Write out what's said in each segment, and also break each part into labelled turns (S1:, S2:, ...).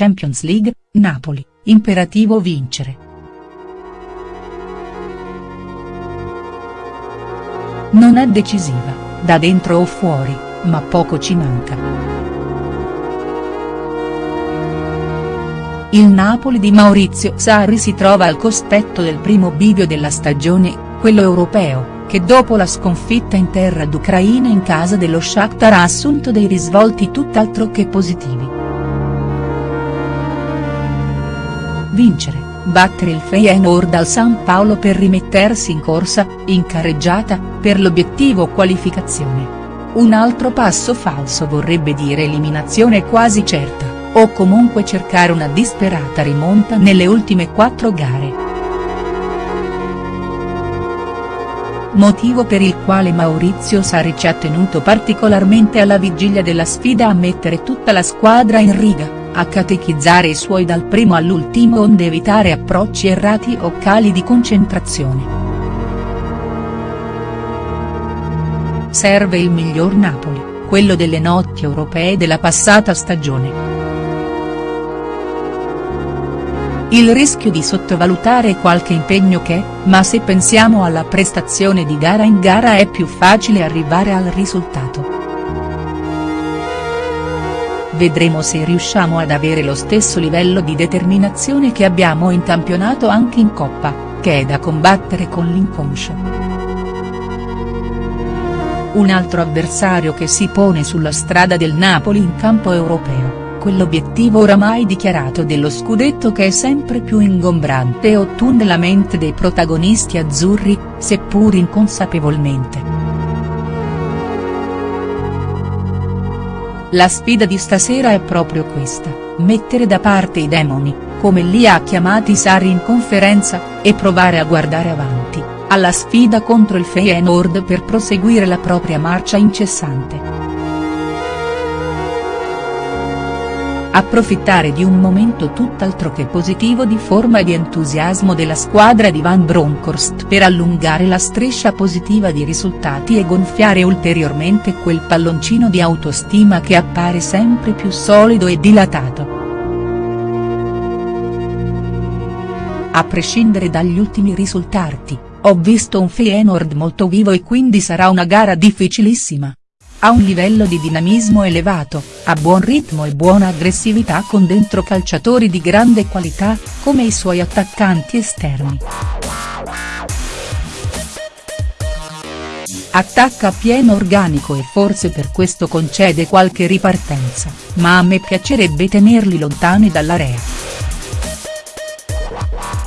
S1: Champions League, Napoli, imperativo vincere. Non è decisiva, da dentro o fuori, ma poco ci manca. Il Napoli di Maurizio Sarri si trova al cospetto del primo bivio della stagione, quello europeo che dopo la sconfitta in terra d'Ucraina in casa dello Shakhtar ha assunto dei risvolti tutt'altro che positivi. Vincere, battere il Feyenoord al San Paolo per rimettersi in corsa, in carreggiata, per l'obiettivo qualificazione. Un altro passo falso vorrebbe dire eliminazione quasi certa, o comunque cercare una disperata rimonta nelle ultime quattro gare. motivo per il quale Maurizio Sarri ci ha tenuto particolarmente alla vigilia della sfida a mettere tutta la squadra in riga, a catechizzare i suoi dal primo all'ultimo onde evitare approcci errati o cali di concentrazione. Serve il miglior Napoli, quello delle notti europee della passata stagione. il rischio di sottovalutare qualche impegno che, ma se pensiamo alla prestazione di gara in gara è più facile arrivare al risultato. Vedremo se riusciamo ad avere lo stesso livello di determinazione che abbiamo in campionato anche in Coppa, che è da combattere con l'inconscio. Un altro avversario che si pone sulla strada del Napoli in campo europeo quell'obiettivo oramai dichiarato dello scudetto che è sempre più ingombrante e ottunde la mente dei protagonisti azzurri, seppur inconsapevolmente. La sfida di stasera è proprio questa, mettere da parte i demoni, come li ha chiamati Sarri in conferenza, e provare a guardare avanti, alla sfida contro il Feyenoord per proseguire la propria marcia incessante. Approfittare di un momento tutt'altro che positivo di forma e di entusiasmo della squadra di Van Bronckhorst per allungare la striscia positiva di risultati e gonfiare ulteriormente quel palloncino di autostima che appare sempre più solido e dilatato. A prescindere dagli ultimi risultati, ho visto un Feyenoord molto vivo e quindi sarà una gara difficilissima. Ha un livello di dinamismo elevato, ha buon ritmo e buona aggressività con dentro calciatori di grande qualità, come i suoi attaccanti esterni. Attacca a pieno organico e forse per questo concede qualche ripartenza, ma a me piacerebbe tenerli lontani dall'area.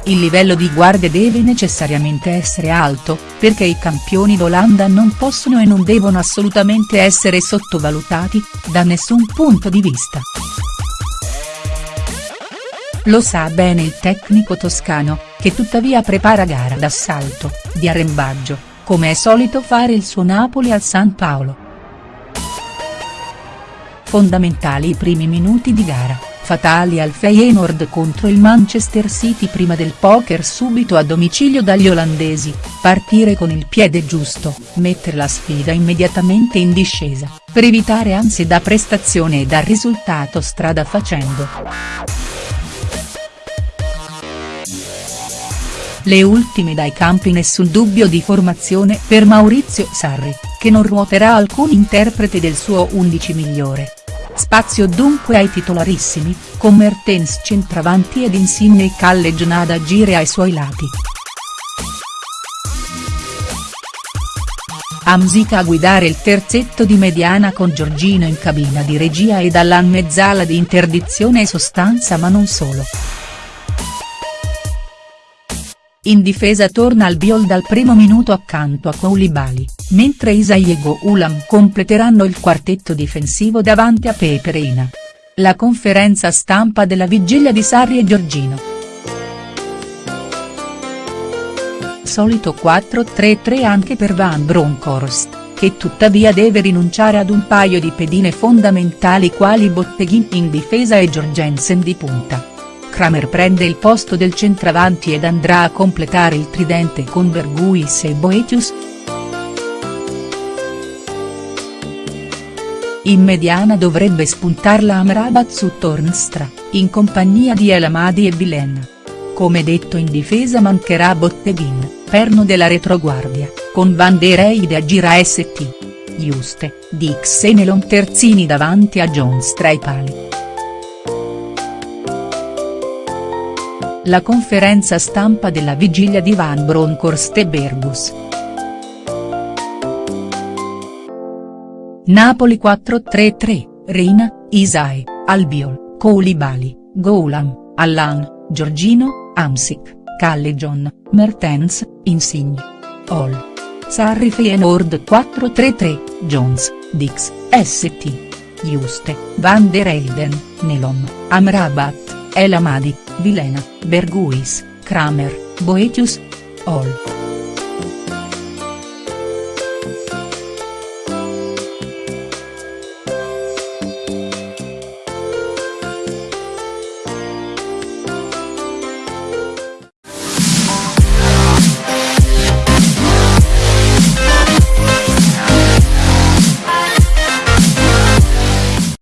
S1: Il livello di guardia deve necessariamente essere alto, perché i campioni d'Olanda non possono e non devono assolutamente essere sottovalutati, da nessun punto di vista. Lo sa bene il tecnico toscano, che tuttavia prepara gara d'assalto, di arrembaggio, come è solito fare il suo Napoli al San Paolo. Fondamentali i primi minuti di gara fatali al Feyenoord contro il Manchester City prima del poker subito a domicilio dagli olandesi, partire con il piede giusto, mettere la sfida immediatamente in discesa, per evitare ansie da prestazione e da risultato strada facendo. Le ultime dai campi nessun dubbio di formazione per Maurizio Sarri, che non ruoterà alcun interprete del suo 11 migliore. Spazio dunque ai titolarissimi, con Mertens centravanti ed Insigne Calle Gianada agire ai suoi lati. Amzica a guidare il terzetto di mediana con Giorgino in cabina di regia e dalla mezzala di interdizione e sostanza ma non solo. In difesa torna al Biol dal primo minuto accanto a Koulibaly, mentre Isaiego Ulam completeranno il quartetto difensivo davanti a Pepe Reina. La conferenza stampa della vigilia di Sarri e Giorgino. Solito 4-3-3 anche per Van Bronckhorst, che tuttavia deve rinunciare ad un paio di pedine fondamentali quali Botteghin in difesa e Jorgensen di punta. Kramer prende il posto del centravanti ed andrà a completare il tridente con Berguis e Boetius. In mediana dovrebbe spuntarla Amrabat su Tornstra, in compagnia di El Amadi e Vilena. Come detto in difesa mancherà Botteguin, perno della retroguardia, con Van der Eide a gira St. Juste, Dix e Nelon terzini davanti a Jones tra i pali. La conferenza stampa della vigilia di Van Bronckhorst e Bergus. Napoli 4-3-3, Reina, Isai, Albiol, Koulibaly, Goulam, Allan, Giorgino, Amsic, Callejon, Mertens, Insigne. All. Sarri Feyenoord 4-3-3, Jones, Dix, St. Juste, Van der Eyden, Nelom, Amrabat, El Amadi, Vilena, Berguis, Kramer, Boetius. All.